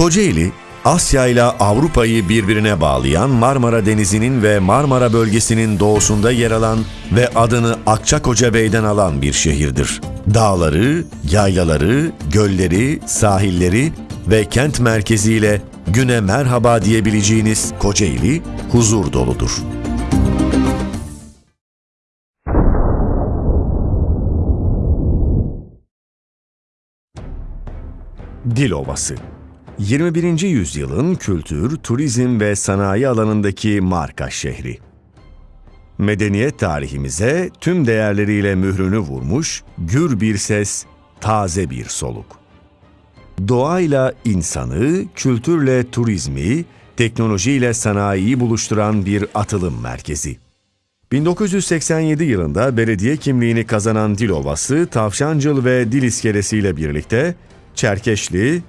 Kocaeli, Asya ile Avrupa'yı birbirine bağlayan Marmara Denizi'nin ve Marmara bölgesinin doğusunda yer alan ve adını Akçakoca Bey'den alan bir şehirdir. Dağları, yaylaları, gölleri, sahilleri ve kent merkeziyle güne merhaba diyebileceğiniz Kocaeli huzur doludur. Dilovası 21. yüzyılın kültür, turizm ve sanayi alanındaki marka şehri. Medeniyet tarihimize tüm değerleriyle mührünü vurmuş, gür bir ses, taze bir soluk. Doğayla insanı, kültürle turizmi, teknolojiyle sanayiyi buluşturan bir atılım merkezi. 1987 yılında belediye kimliğini kazanan Dilovası, Tavşancıl ve Dil iskelesiyle birlikte Çerkeşli,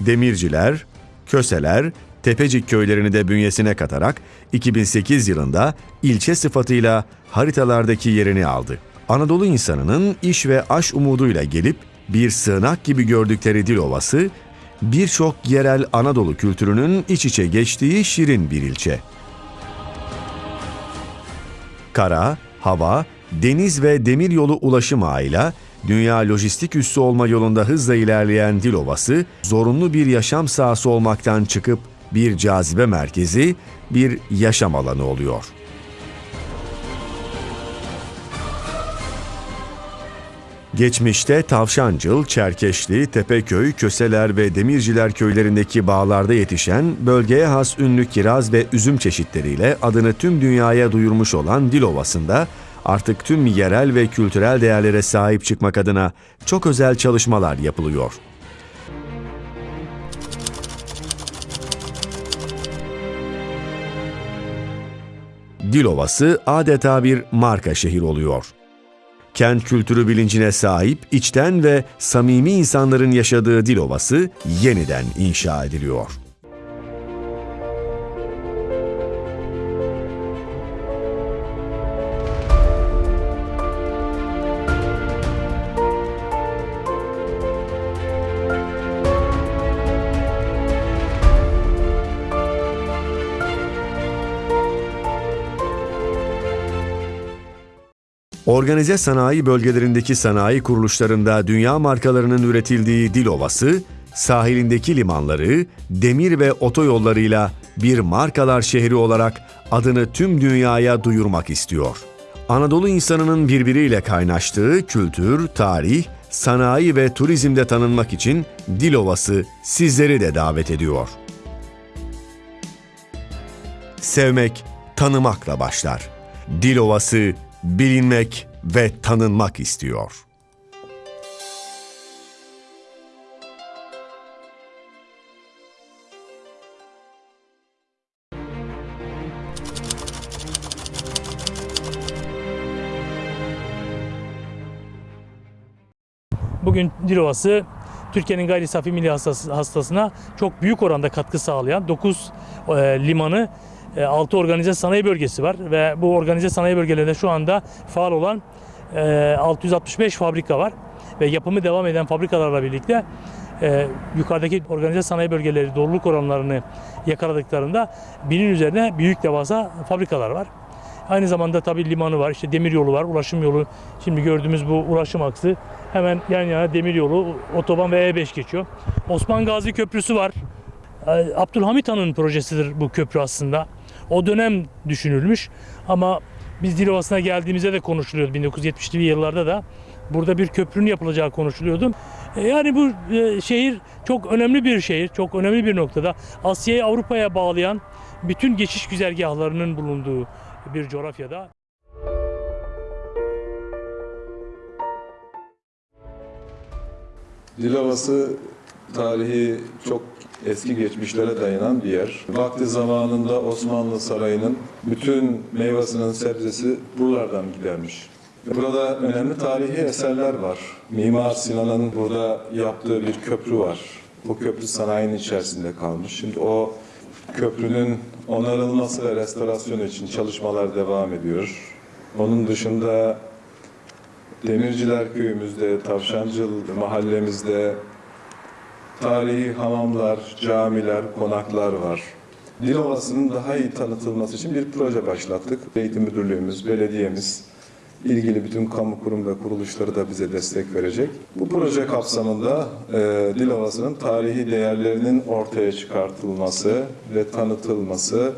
Demirciler, Köseler, Tepecik köylerini de bünyesine katarak 2008 yılında ilçe sıfatıyla haritalardaki yerini aldı. Anadolu insanının iş ve aş umuduyla gelip bir sığınak gibi gördükleri Dilovası, birçok yerel Anadolu kültürünün iç içe geçtiği şirin bir ilçe. Kara, hava, deniz ve demir yolu ulaşım ağıyla dünya lojistik üssü olma yolunda hızla ilerleyen Dilovası, zorunlu bir yaşam sahası olmaktan çıkıp bir cazibe merkezi, bir yaşam alanı oluyor. Geçmişte Tavşancıl, Çerkeşli, Tepeköy, Köseler ve Demirciler köylerindeki bağlarda yetişen bölgeye has ünlü kiraz ve üzüm çeşitleriyle adını tüm dünyaya duyurmuş olan Dilovası'nda artık tüm yerel ve kültürel değerlere sahip çıkmak adına çok özel çalışmalar yapılıyor. Dilovası adeta bir marka şehir oluyor. Kent kültürü bilincine sahip, içten ve samimi insanların yaşadığı Dilovası yeniden inşa ediliyor. Organize sanayi bölgelerindeki sanayi kuruluşlarında dünya markalarının üretildiği Dilovası, sahilindeki limanları, demir ve otoyollarıyla bir markalar şehri olarak adını tüm dünyaya duyurmak istiyor. Anadolu insanının birbiriyle kaynaştığı kültür, tarih, sanayi ve turizmde tanınmak için Dilovası sizleri de davet ediyor. Sevmek, tanımakla başlar. Dilovası bilinmek ve tanınmak istiyor. Bugün Dilovası Türkiye'nin gayri safi milli hastası, hastasına çok büyük oranda katkı sağlayan 9 e, limanı, 6 organize sanayi bölgesi var ve bu organize sanayi bölgelerinde şu anda faal olan e, 665 fabrika var ve yapımı devam eden fabrikalarla birlikte e, yukarıdaki organize sanayi bölgeleri doluluk oranlarını yakaladıklarında binin üzerine büyük devasa fabrikalar var. Aynı zamanda tabii limanı var, işte demir yolu var, ulaşım yolu. Şimdi gördüğümüz bu ulaşım aksı hemen yan yana demir yolu, otoban ve E5 geçiyor. Osman Gazi Köprüsü var. Ee, Abdülhamit Han'ın projesidir bu köprü aslında. O dönem düşünülmüş ama biz Dilovası'na geldiğimizde de konuşuluyordu 1970'li yıllarda da. Burada bir köprünün yapılacağı konuşuluyordu. E, Yani bu e, şehir çok önemli bir şehir, çok önemli bir noktada. Asya'yı Avrupa'ya bağlayan bütün geçiş güzergahlarının bulunduğu bir coğrafyada. Dilovası tarihi çok eski geçmişlere dayanan bir yer. Vakti zamanında Osmanlı Sarayı'nın bütün meyvasının sebzesi buralardan gidermiş. Burada önemli tarihi eserler var. Mimar Sinan'ın burada yaptığı bir köprü var. O köprü sanayinin içerisinde kalmış. Şimdi o köprünün onarılması ve restorasyonu için çalışmalar devam ediyor. Onun dışında Demirciler köyümüzde, Tavşancıl mahallemizde tarihi hamamlar, camiler, konaklar var. Dilovası'nın daha iyi tanıtılması için bir proje başlattık. Eğitim Müdürlüğümüz, belediyemiz, ilgili bütün kamu kurum ve kuruluşları da bize destek verecek. Bu proje kapsamında e, Dilovası'nın tarihi değerlerinin ortaya çıkartılması ve tanıtılmasını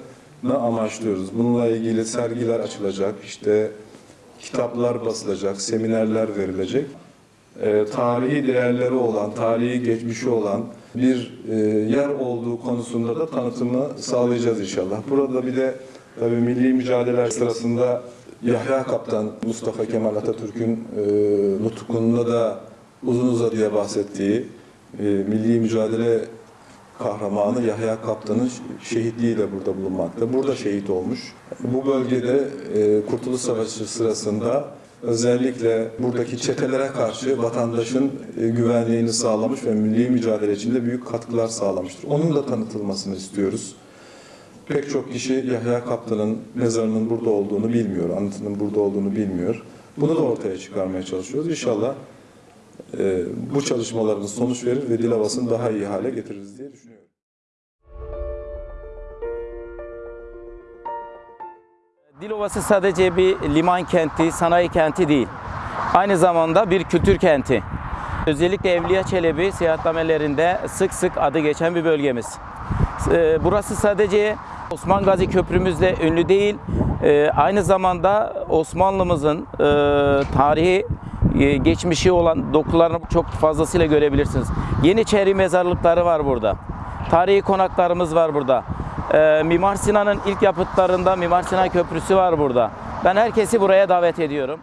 amaçlıyoruz. Bununla ilgili sergiler açılacak, işte kitaplar basılacak, seminerler verilecek. E, tarihi değerleri olan, tarihi geçmişi olan bir e, yer olduğu konusunda da tanıtımı sağlayacağız inşallah. Burada bir de tabii milli mücadeleler sırasında Yahya Kaptan, Mustafa Kemal Atatürk'ün e, da uzun uzadıya bahsettiği e, milli mücadele kahramanı Yahya Kaptan'ın şehitliği de burada bulunmakta. Burada şehit olmuş. Bu bölgede Kurtuluş Savaşı sırasında özellikle buradaki çetelere karşı vatandaşın e, güvenliğini sağlamış ve milli mücadele içinde büyük katkılar sağlamıştır. Onun da tanıtılmasını istiyoruz. Pek çok kişi Yahya Kaptan'ın mezarının burada olduğunu bilmiyor, anıtının burada olduğunu bilmiyor. Bunu da ortaya çıkarmaya çalışıyoruz. İnşallah e, bu çalışmalarımız sonuç verir ve Dilovası'nı daha iyi hale getiririz diye düşünüyorum. Dilovası sadece bir liman kenti, sanayi kenti değil. Aynı zamanda bir kültür kenti. Özellikle Evliya Çelebi seyahatnamelerinde sık sık adı geçen bir bölgemiz. Ee, Burası sadece Osman Gazi Köprümüzle ünlü değil, ee, aynı zamanda Osmanlımızın e, tarihi e, geçmişi olan dokularını çok fazlasıyla görebilirsiniz. Yeniçeri mezarlıkları var burada. Tarihi konaklarımız var burada. Ee, Mimar Sinan'ın ilk yapıtlarında Mimar Sinan Köprüsü var burada. Ben herkesi buraya davet ediyorum.